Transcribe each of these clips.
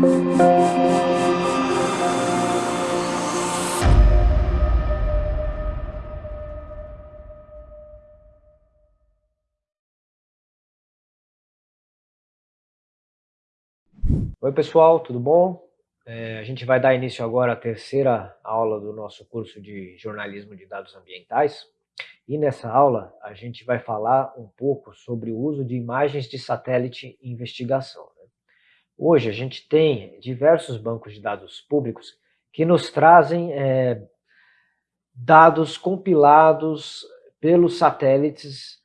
Oi pessoal, tudo bom? É, a gente vai dar início agora à terceira aula do nosso curso de Jornalismo de Dados Ambientais. E nessa aula a gente vai falar um pouco sobre o uso de imagens de satélite em investigação. Hoje a gente tem diversos bancos de dados públicos que nos trazem é, dados compilados pelos satélites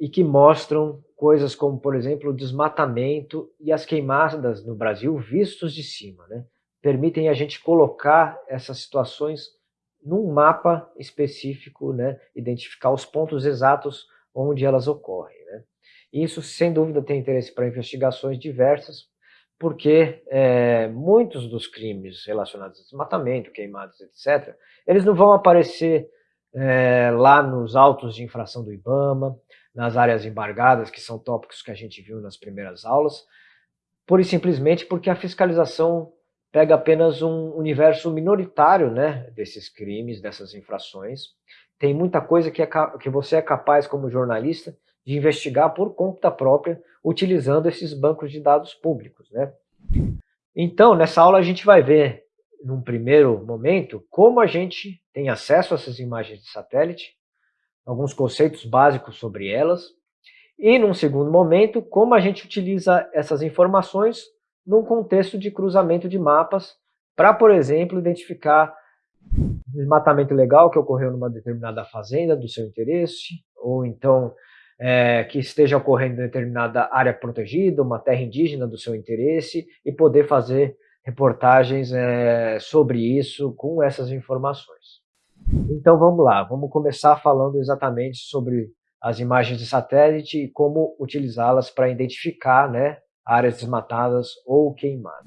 e que mostram coisas como, por exemplo, o desmatamento e as queimadas no Brasil vistos de cima. Né? Permitem a gente colocar essas situações num mapa específico, né? identificar os pontos exatos onde elas ocorrem. Né? Isso, sem dúvida, tem interesse para investigações diversas, porque é, muitos dos crimes relacionados a desmatamento, queimadas, etc., eles não vão aparecer é, lá nos autos de infração do IBAMA, nas áreas embargadas, que são tópicos que a gente viu nas primeiras aulas, pura e simplesmente porque a fiscalização pega apenas um universo minoritário né, desses crimes, dessas infrações. Tem muita coisa que, é, que você é capaz, como jornalista, de investigar por conta própria, utilizando esses bancos de dados públicos. Né? Então, nessa aula a gente vai ver, num primeiro momento, como a gente tem acesso a essas imagens de satélite, alguns conceitos básicos sobre elas, e num segundo momento, como a gente utiliza essas informações num contexto de cruzamento de mapas para, por exemplo, identificar desmatamento legal que ocorreu numa determinada fazenda do seu interesse, ou então é, que esteja ocorrendo em determinada área protegida, uma terra indígena do seu interesse, e poder fazer reportagens é, sobre isso com essas informações. Então vamos lá, vamos começar falando exatamente sobre as imagens de satélite e como utilizá-las para identificar né, áreas desmatadas ou queimadas.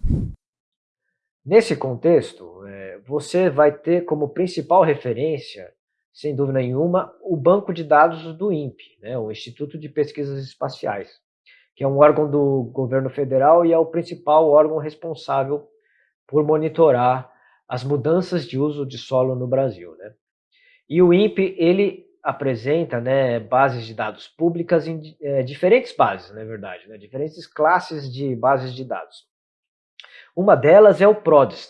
Nesse contexto, é, você vai ter como principal referência, sem dúvida nenhuma, o banco de dados do INPE, né, o Instituto de Pesquisas Espaciais, que é um órgão do governo federal e é o principal órgão responsável por monitorar as mudanças de uso de solo no Brasil. Né? E o INPE, ele apresenta né, bases de dados públicas em é, diferentes bases, na verdade, né, diferentes classes de bases de dados. Uma delas é o PRODES.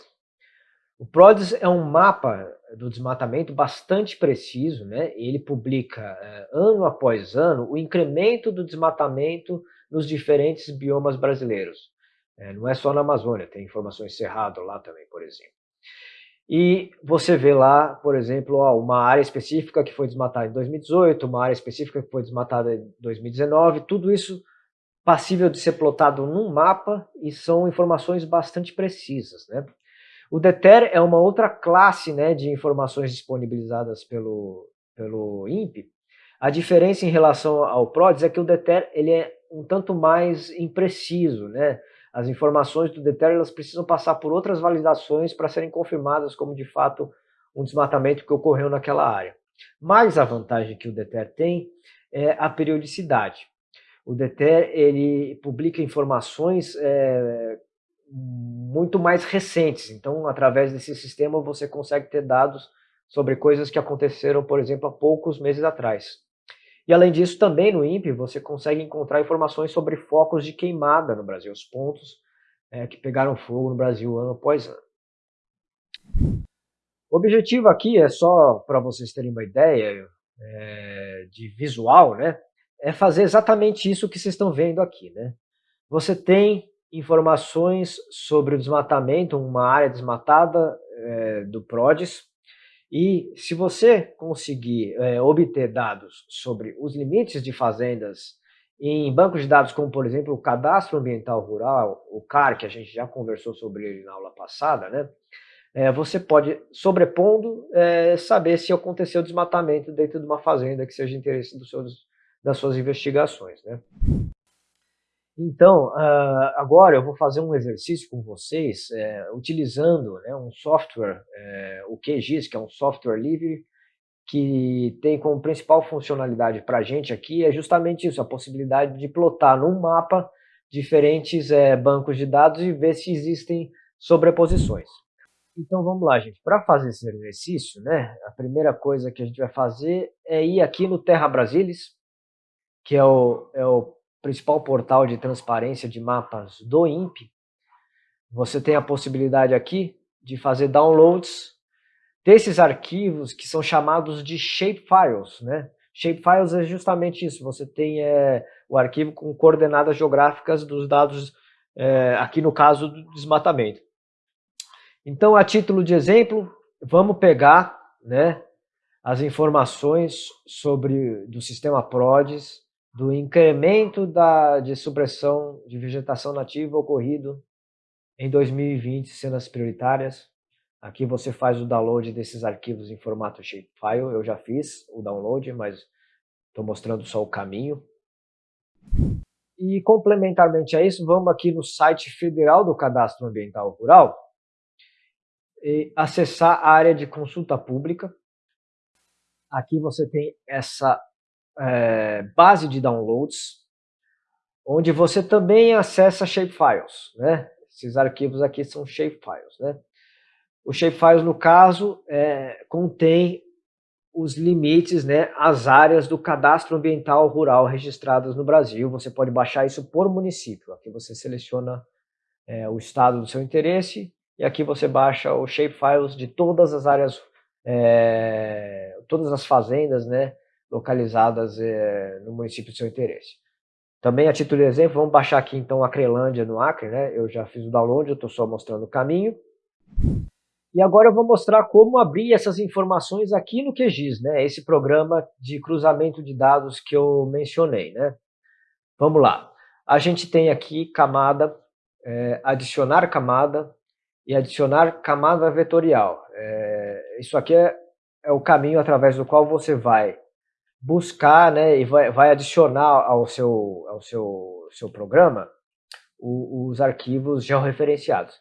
O PRODES é um mapa do desmatamento bastante preciso, né? ele publica é, ano após ano o incremento do desmatamento nos diferentes biomas brasileiros. É, não é só na Amazônia, tem informações Cerrado lá também, por exemplo. E você vê lá, por exemplo, uma área específica que foi desmatada em 2018, uma área específica que foi desmatada em 2019, tudo isso passível de ser plotado num mapa e são informações bastante precisas. Né? O DETER é uma outra classe né, de informações disponibilizadas pelo, pelo INPE. A diferença em relação ao PRODES é que o DETER ele é um tanto mais impreciso, né? as informações do DETER elas precisam passar por outras validações para serem confirmadas como de fato um desmatamento que ocorreu naquela área. Mas a vantagem que o DETER tem é a periodicidade. O DETER ele publica informações é, muito mais recentes, então através desse sistema você consegue ter dados sobre coisas que aconteceram, por exemplo, há poucos meses atrás. E além disso, também no INPE você consegue encontrar informações sobre focos de queimada no Brasil, os pontos é, que pegaram fogo no Brasil ano após ano. O objetivo aqui é só para vocês terem uma ideia é, de visual, né? É fazer exatamente isso que vocês estão vendo aqui, né? Você tem informações sobre o desmatamento, uma área desmatada é, do PRODES, e se você conseguir é, obter dados sobre os limites de fazendas em bancos de dados como, por exemplo, o Cadastro Ambiental Rural, o CAR, que a gente já conversou sobre ele na aula passada, né? É, você pode, sobrepondo, é, saber se aconteceu desmatamento dentro de uma fazenda que seja interesse das suas investigações. Né? Então, uh, agora eu vou fazer um exercício com vocês, é, utilizando né, um software, é, o QGIS, que é um software livre, que tem como principal funcionalidade para a gente aqui, é justamente isso, a possibilidade de plotar num mapa diferentes é, bancos de dados e ver se existem sobreposições. Então vamos lá, gente. Para fazer esse exercício, né, a primeira coisa que a gente vai fazer é ir aqui no Terra Brasilis, que é o, é o principal portal de transparência de mapas do INPE. Você tem a possibilidade aqui de fazer downloads desses arquivos que são chamados de shapefiles, né? Shapefiles é justamente isso, você tem é, o arquivo com coordenadas geográficas dos dados, é, aqui no caso do desmatamento. Então, a título de exemplo, vamos pegar né, as informações sobre do sistema PRODES, do incremento da, de supressão de vegetação nativa ocorrido em 2020, cenas prioritárias. Aqui você faz o download desses arquivos em formato shapefile. Eu já fiz o download, mas estou mostrando só o caminho. E complementarmente a isso, vamos aqui no site federal do Cadastro Ambiental Rural acessar a área de consulta pública. Aqui você tem essa é, base de downloads, onde você também acessa shapefiles, né? Esses arquivos aqui são shapefiles, né? O shapefiles, no caso, é, contém os limites, né, as áreas do cadastro ambiental rural registradas no Brasil. Você pode baixar isso por município. Aqui você seleciona é, o estado do seu interesse e aqui você baixa o shapefiles de todas as áreas, é, todas as fazendas né, localizadas é, no município de seu interesse. Também a título de exemplo, vamos baixar aqui então a Crelândia no Acre, né? eu já fiz o download, eu estou só mostrando o caminho. E agora eu vou mostrar como abrir essas informações aqui no QGIS, né? esse programa de cruzamento de dados que eu mencionei. Né? Vamos lá, a gente tem aqui camada, é, adicionar camada, e adicionar camada vetorial. É, isso aqui é, é, o caminho através do qual você vai buscar né, e vai, vai adicionar ao seu, ao seu, seu programa o, os arquivos georreferenciados.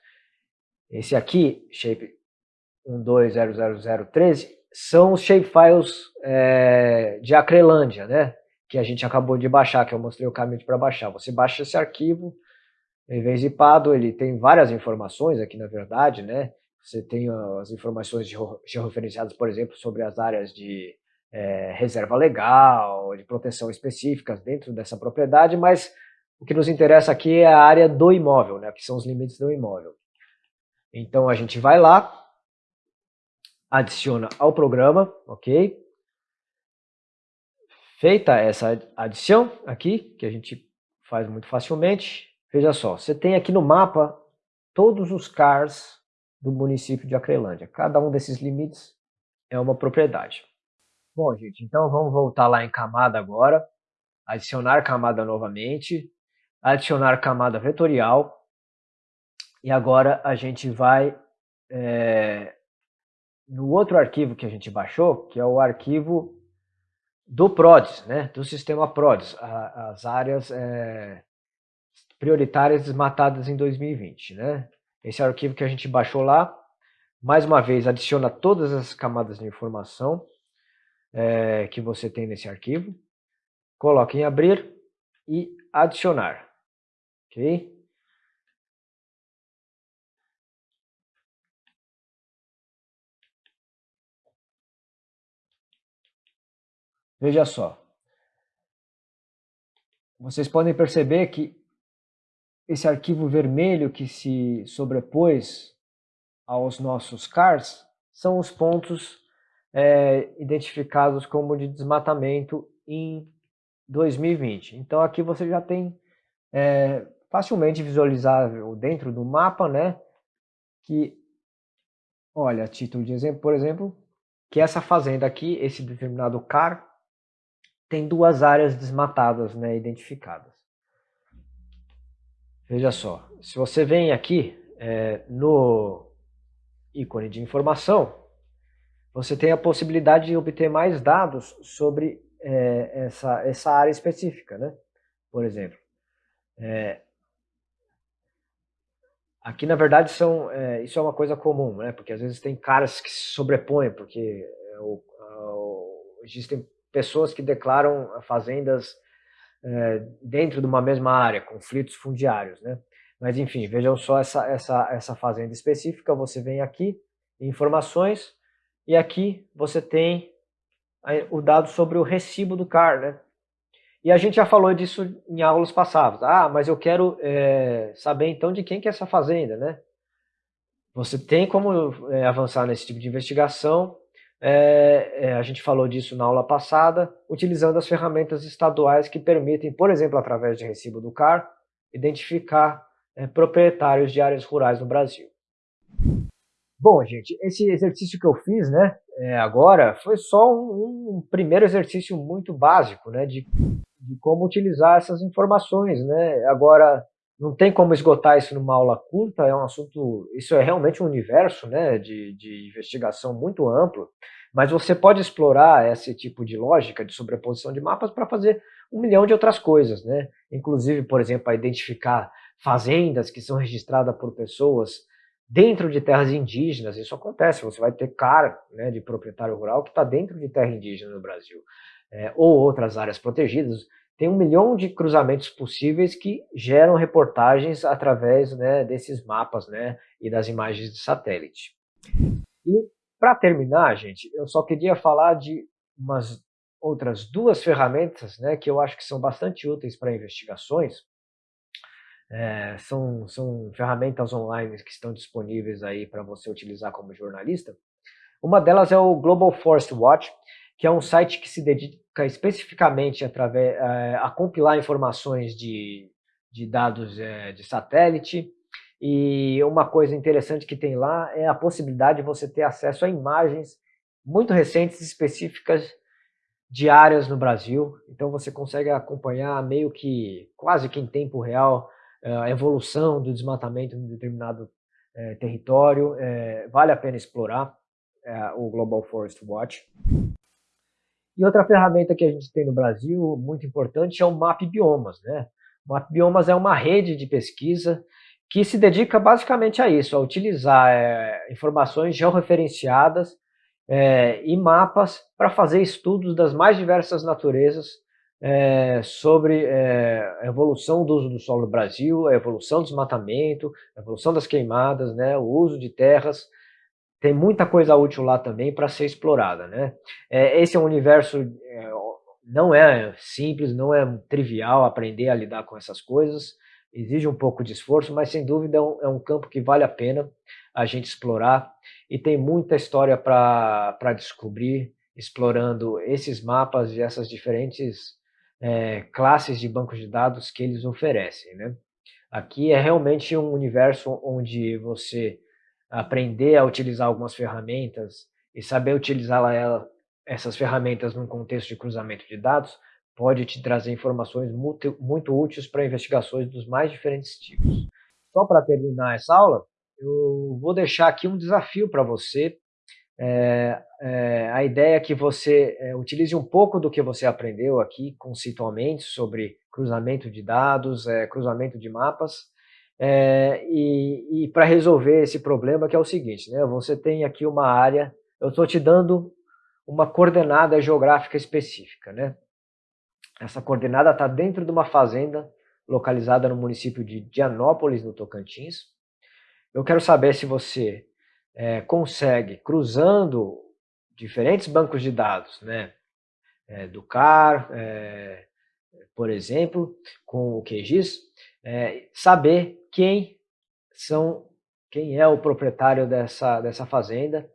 Esse aqui, shape 120013, são os shapefiles é, de Acrelândia, né? Que a gente acabou de baixar, que eu mostrei o caminho para baixar. Você baixa esse arquivo, em vez de Pado, ele tem várias informações aqui, na verdade, né? Você tem as informações georreferenciadas, por exemplo, sobre as áreas de é, reserva legal, de proteção específicas dentro dessa propriedade, mas o que nos interessa aqui é a área do imóvel, né? Que são os limites do imóvel. Então a gente vai lá, adiciona ao programa, ok? Feita essa adição aqui, que a gente faz muito facilmente, Veja só, você tem aqui no mapa todos os CARs do município de Acrelândia. Cada um desses limites é uma propriedade. Bom, gente, então vamos voltar lá em camada agora. Adicionar camada novamente. Adicionar camada vetorial. E agora a gente vai é, no outro arquivo que a gente baixou, que é o arquivo do PRODES, né, do sistema PRODES, a, as áreas é, prioritárias desmatadas em 2020. Né? Esse é arquivo que a gente baixou lá. Mais uma vez, adiciona todas as camadas de informação é, que você tem nesse arquivo. Coloque em abrir e adicionar. Ok? Veja só. Vocês podem perceber que esse arquivo vermelho que se sobrepôs aos nossos CARs são os pontos é, identificados como de desmatamento em 2020. Então aqui você já tem é, facilmente visualizável dentro do mapa, né, que, olha, título de exemplo, por exemplo, que essa fazenda aqui, esse determinado CAR, tem duas áreas desmatadas, né, identificadas. Veja só, se você vem aqui é, no ícone de informação, você tem a possibilidade de obter mais dados sobre é, essa, essa área específica, né? Por exemplo, é, aqui na verdade são, é, isso é uma coisa comum, né? Porque às vezes tem caras que se sobrepõem, porque é, o, o, existem pessoas que declaram fazendas é, dentro de uma mesma área, conflitos fundiários, né? Mas enfim, vejam só essa, essa, essa fazenda específica, você vem aqui, informações, e aqui você tem o dado sobre o recibo do CAR, né? E a gente já falou disso em aulas passadas. Ah, mas eu quero é, saber então de quem que é essa fazenda, né? Você tem como é, avançar nesse tipo de investigação. É, é, a gente falou disso na aula passada, utilizando as ferramentas estaduais que permitem, por exemplo, através de recibo do CAR, identificar é, proprietários de áreas rurais no Brasil. Bom, gente, esse exercício que eu fiz, né, é, agora, foi só um, um, primeiro exercício muito básico, né, de, de como utilizar essas informações, né. Agora, não tem como esgotar isso numa aula curta, é um assunto, isso é realmente um universo, né, de, de investigação muito amplo, mas você pode explorar esse tipo de lógica de sobreposição de mapas para fazer um milhão de outras coisas, né, inclusive, por exemplo, a identificar fazendas que são registradas por pessoas dentro de terras indígenas, isso acontece, você vai ter cara né, de proprietário rural que está dentro de terra indígena no Brasil, é, ou outras áreas protegidas, tem um milhão de cruzamentos possíveis que geram reportagens através né, desses mapas né, e das imagens de satélite. E para terminar, gente, eu só queria falar de umas outras duas ferramentas né, que eu acho que são bastante úteis para investigações, é, são, são ferramentas online que estão disponíveis aí para você utilizar como jornalista. Uma delas é o Global Forest Watch, que é um site que se dedica especificamente através, é, a compilar informações de, de dados é, de satélite. E uma coisa interessante que tem lá é a possibilidade de você ter acesso a imagens muito recentes específicas de áreas no Brasil. Então você consegue acompanhar meio que quase que em tempo real a evolução do desmatamento em determinado é, território. É, vale a pena explorar é, o Global Forest Watch. E outra ferramenta que a gente tem no Brasil, muito importante, é o MAP Biomas. Né? O MAP Biomas é uma rede de pesquisa que se dedica basicamente a isso, a utilizar informações georreferenciadas e mapas para fazer estudos das mais diversas naturezas é, sobre é, a evolução do uso do solo no Brasil, a evolução do desmatamento, a evolução das queimadas, né, o uso de terras. Tem muita coisa útil lá também para ser explorada. Né? É, esse é um universo, é, não é simples, não é trivial aprender a lidar com essas coisas, exige um pouco de esforço, mas sem dúvida é um, é um campo que vale a pena a gente explorar e tem muita história para descobrir, explorando esses mapas e essas diferentes é, classes de bancos de dados que eles oferecem. Né? Aqui é realmente um universo onde você aprender a utilizar algumas ferramentas e saber utilizar ela, essas ferramentas num contexto de cruzamento de dados pode te trazer informações muito, muito úteis para investigações dos mais diferentes tipos. Só para terminar essa aula, eu vou deixar aqui um desafio para você é, é, a ideia é que você é, utilize um pouco do que você aprendeu aqui conceitualmente sobre cruzamento de dados, é, cruzamento de mapas, é, e, e para resolver esse problema que é o seguinte, né, você tem aqui uma área, eu estou te dando uma coordenada geográfica específica. Né? Essa coordenada está dentro de uma fazenda localizada no município de Dianópolis, no Tocantins. Eu quero saber se você é, consegue, cruzando diferentes bancos de dados, né, é, do CAR, é, por exemplo, com o QGIS, é, saber quem são, quem é o proprietário dessa, dessa fazenda.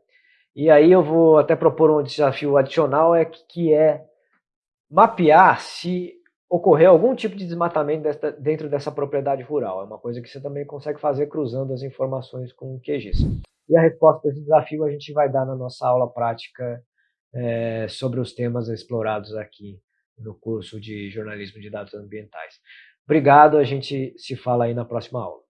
E aí eu vou até propor um desafio adicional, é que, que é mapear se ocorreu algum tipo de desmatamento desta, dentro dessa propriedade rural. É uma coisa que você também consegue fazer cruzando as informações com o QGIS. E a resposta para esse desafio a gente vai dar na nossa aula prática é, sobre os temas explorados aqui no curso de jornalismo de dados ambientais. Obrigado, a gente se fala aí na próxima aula.